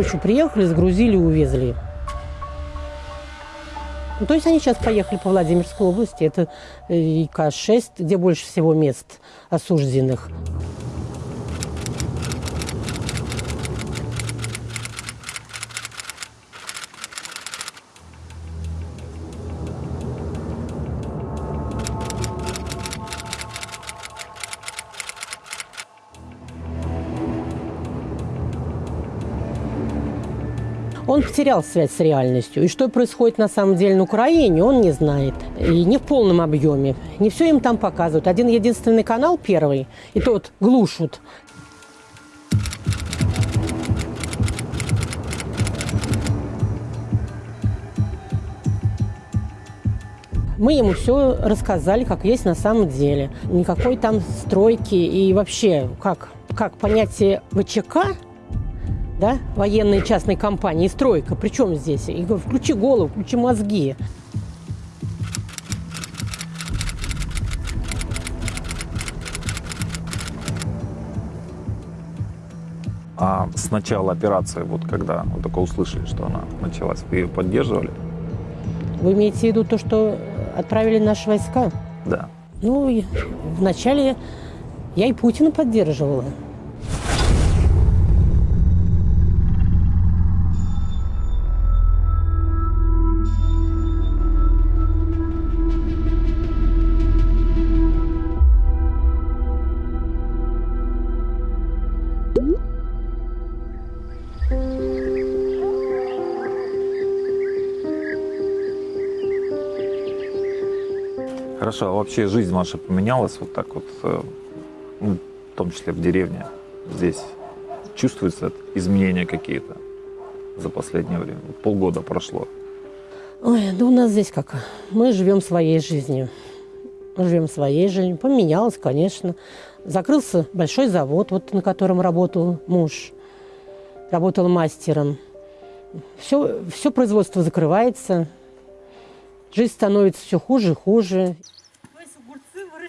Ночью приехали, сгрузили, увезли. Ну, то есть они сейчас поехали по Владимирской области. Это э, ИК-6, где больше всего мест осужденных. Он потерял связь с реальностью. И что происходит на самом деле на Украине, он не знает. И не в полном объеме. Не все им там показывают. Один единственный канал первый, и тот глушат. Мы ему все рассказали, как есть на самом деле. Никакой там стройки и вообще, как, как понятие ВЧК да, военные частные компании, стройка. Причем здесь? Я говорю, включи голову, включи мозги. А с начала операции, вот когда вы только услышали, что она началась, вы ее поддерживали? Вы имеете в виду то, что отправили наши войска? Да. Ну, вначале я и Путина поддерживала. Хорошо, а вообще жизнь ваша поменялась вот так вот, э, ну, в том числе в деревне, здесь? Чувствуются изменения какие-то за последнее время? Полгода прошло. Ой, да у нас здесь как? Мы живем своей жизнью. Мы живем своей жизнью. Поменялось, конечно. Закрылся большой завод, вот на котором работал муж. Работал мастером. Все, все производство закрывается. Жизнь становится все хуже и хуже.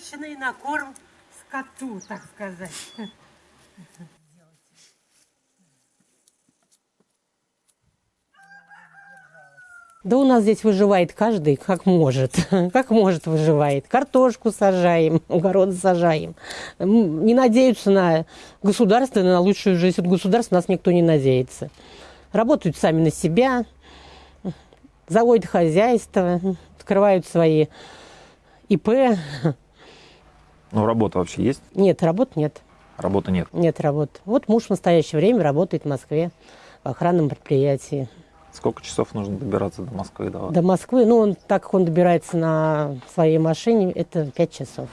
Выращенные на корм скоту, так сказать. Да у нас здесь выживает каждый как может, как может выживает. Картошку сажаем, огород сажаем. Не надеются на государство, на лучшую жизнь. От государства нас никто не надеется. Работают сами на себя, заводят хозяйство, открывают свои ИП. Ну, работа вообще есть? Нет, работ нет. Работы нет? Нет работ. Вот муж в настоящее время работает в Москве в охранном предприятии. Сколько часов нужно добираться до Москвы? До, до Москвы, ну, он, так как он добирается на своей машине, это 5 часов.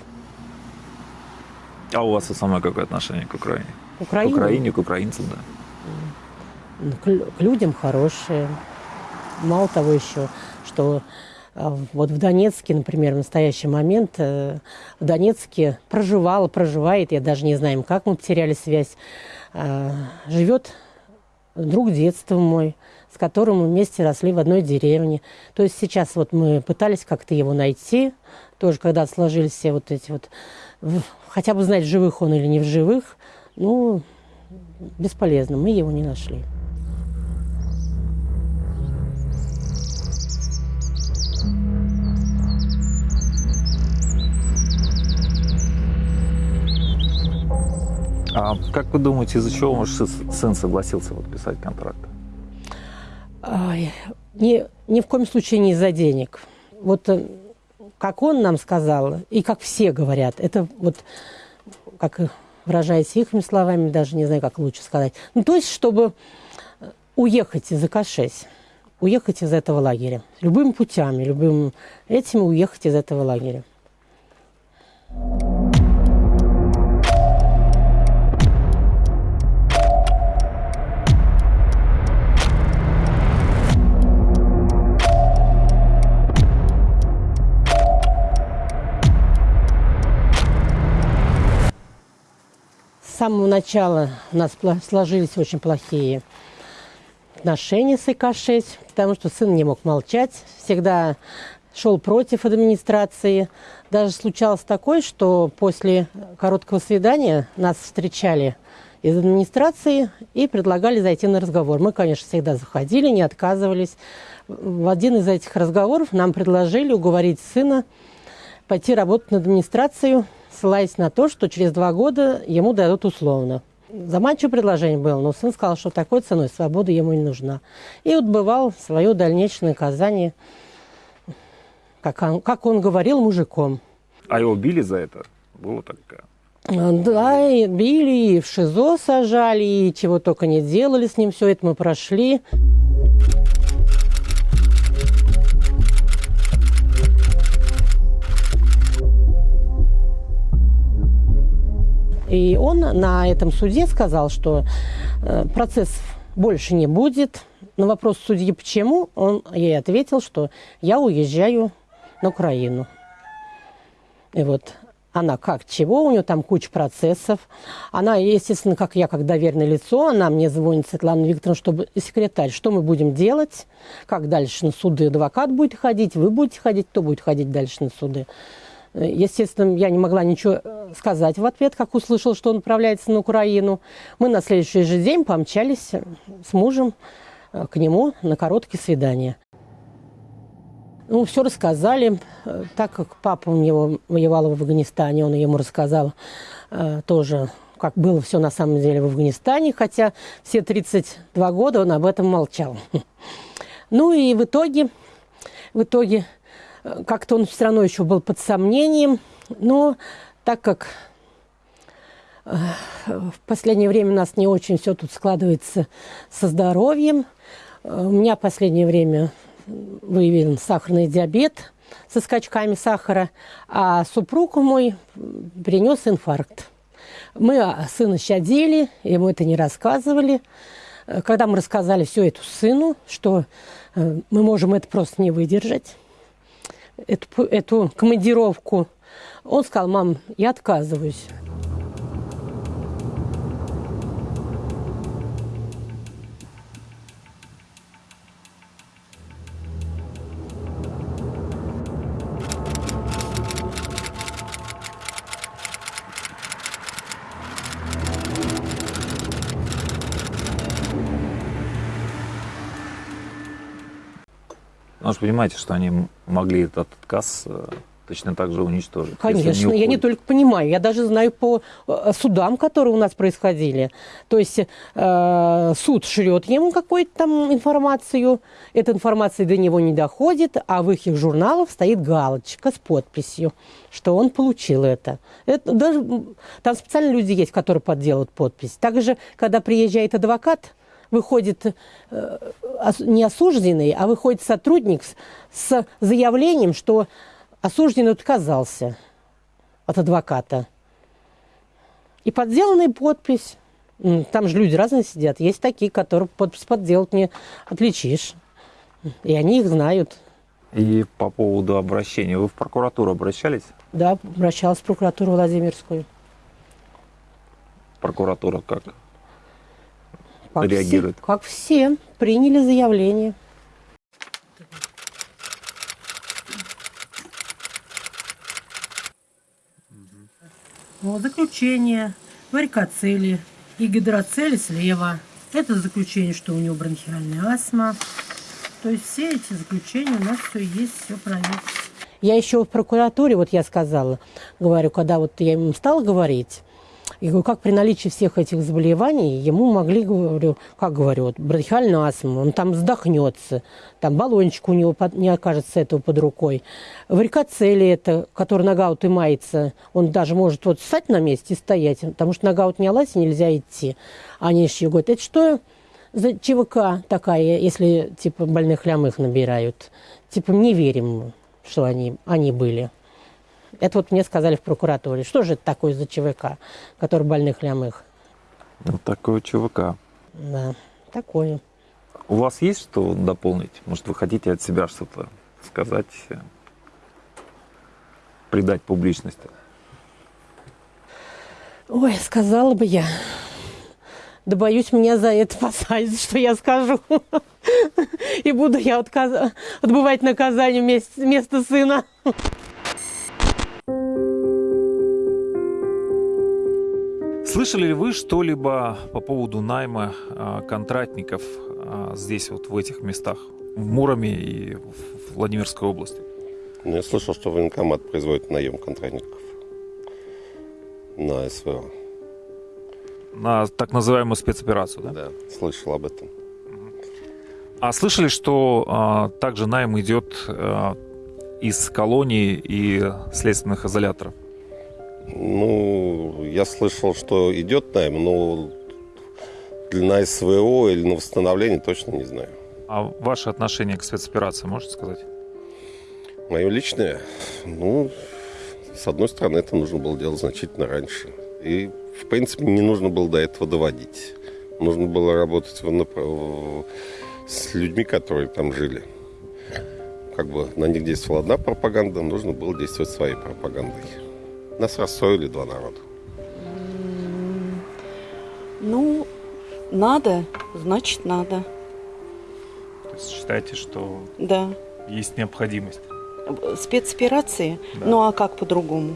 А у вас самое какое отношение к Украине? К Украине? К Украине, к украинцам, да. Ну, к, к людям хорошие. Мало того еще, что вот в Донецке, например, в настоящий момент э, в Донецке проживала, проживает, я даже не знаю, как мы потеряли связь, а, живет друг детства мой, с которым мы вместе росли в одной деревне. То есть сейчас вот мы пытались как-то его найти, тоже когда сложились все вот эти вот, хотя бы знать, живых он или не в живых, ну, бесполезно, мы его не нашли. А как вы думаете, из-за чего ваш сын согласился подписать контракт? Ой, ни, ни в коем случае не из-за денег. Вот э, как он нам сказал, и как все говорят, это вот, как выражаясь их словами, даже не знаю, как лучше сказать. Ну, то есть, чтобы уехать из АК-6, уехать из этого лагеря. Любыми путями, любым этим уехать из этого лагеря. Самого начала у нас сложились очень плохие отношения с ИК-6, потому что сын не мог молчать, всегда шел против администрации. Даже случалось такое, что после короткого свидания нас встречали из администрации и предлагали зайти на разговор. Мы, конечно, всегда заходили, не отказывались. В один из этих разговоров нам предложили уговорить сына пойти работать на администрацию, ссылаясь на то, что через два года ему дадут условно. Заманчивое предложение было, но сын сказал, что такой ценой свобода ему не нужна. И отбывал свое дальнейшее наказание, как он, как он говорил, мужиком. А его били за это? Было такое? Да, и били, и в ШИЗО сажали, и чего только не делали с ним, все это мы прошли. И он на этом суде сказал, что э, процесс больше не будет. На вопрос судьи «почему?» он ей ответил, что я уезжаю на Украину. И вот она как, чего, у нее там куча процессов. Она, естественно, как я, как доверенное лицо, она мне звонит, Светлана Викторовна, чтобы секретарь, что мы будем делать, как дальше на суды адвокат будет ходить, вы будете ходить, кто будет ходить дальше на суды. Естественно, я не могла ничего э, сказать в ответ, как услышал, что он отправляется на Украину. Мы на следующий же день помчались с мужем э, к нему на короткие свидания. Ну, все рассказали, э, так как папа у него воевал в Афганистане, он ему рассказал тоже, как было все на самом деле в Афганистане, хотя все 32 года он об этом молчал. Ну и в итоге, в итоге как-то он все равно еще был под сомнением. Но так как э, в последнее время у нас не очень все тут складывается со здоровьем, э, у меня в последнее время выявлен сахарный диабет со скачками сахара, а супруг мой принес инфаркт. Мы сына щадили, ему это не рассказывали. Э, когда мы рассказали все это сыну, что мы можем это просто не выдержать, эту, эту командировку. Он сказал, мам, я отказываюсь. Вы понимаете, что они могли этот отказ э, точно так же уничтожить. Конечно, не я не только понимаю, я даже знаю по э, судам, которые у нас происходили. То есть э, суд шлет ему какую-то там информацию, эта информация до него не доходит, а в их журналах стоит галочка с подписью, что он получил это. это даже, там специально люди есть, которые подделывают подпись. Также, когда приезжает адвокат, выходит э, не осужденный, а выходит сотрудник с заявлением, что осужденный отказался от адвоката. И подделанная подпись. Там же люди разные сидят. Есть такие, которые подпись подделать не отличишь. И они их знают. И по поводу обращения. Вы в прокуратуру обращались? Да, обращалась в прокуратуру Владимирскую. Прокуратура как? Как реагирует? Все, как все, приняли заявление. Вот заключение, варикоцели и гидроцели слева. Это заключение, что у него бронхиальная астма. То есть все эти заключения у нас все есть, все проверено. Я еще в прокуратуре, вот я сказала, говорю, когда вот я им стала говорить, я говорю, как при наличии всех этих заболеваний ему могли, говорю, как говорю, вот, бронхиальную астму, он там вздохнется, там баллончик у него под, не окажется этого под рукой. Варикоцели это, который нога и он даже может вот встать на месте и стоять, потому что нога не и нельзя идти. Они еще говорят, это что за ЧВК такая, если типа больных лямых набирают? Типа не верим, что они, они были. Это вот мне сказали в прокуратуре. Что же это такое за ЧВК, который больных лямых? Вот такое ЧВК. Да, такое. У вас есть что дополнить? Может, вы хотите от себя что-то сказать, придать публичности? Ой, сказала бы я. Да боюсь, меня за это посадят, что я скажу. И буду я отбывать наказание вместо сына. Слышали ли вы что-либо по поводу найма а, контрактников а, здесь, вот в этих местах, в Муроме и в Владимирской области? Ну, я слышал, что военкомат производит наем контрактников на СВО. На так называемую спецоперацию, да? Да, слышал об этом. А слышали, что а, также найм идет а, из колоний и следственных изоляторов? Ну, я слышал, что идет найм, но на СВО или на восстановление точно не знаю. А ваше отношение к спецоперации можете сказать? Мое личное, ну, с одной стороны, это нужно было делать значительно раньше. И, в принципе, не нужно было до этого доводить. Нужно было работать в с людьми, которые там жили. Как бы на них действовала одна пропаганда, нужно было действовать своей пропагандой. Нас рассорили два народа. Ну, надо, значит надо. То есть считаете, что Да. есть необходимость? Спецоперации? Да. Ну а как по-другому?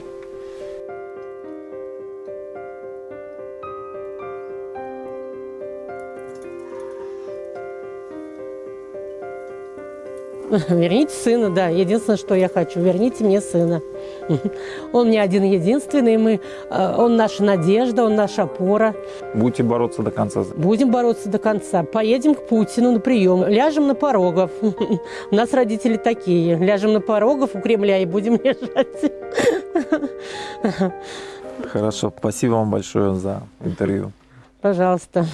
Верните сына, да. Единственное, что я хочу, верните мне сына. Он не один единственный, мы, э, он наша надежда, он наша опора. Будете бороться до конца? Будем бороться до конца. Поедем к Путину на прием. Ляжем на порогов. У нас родители такие. Ляжем на порогов у Кремля и будем лежать. Хорошо, спасибо вам большое за интервью. Пожалуйста.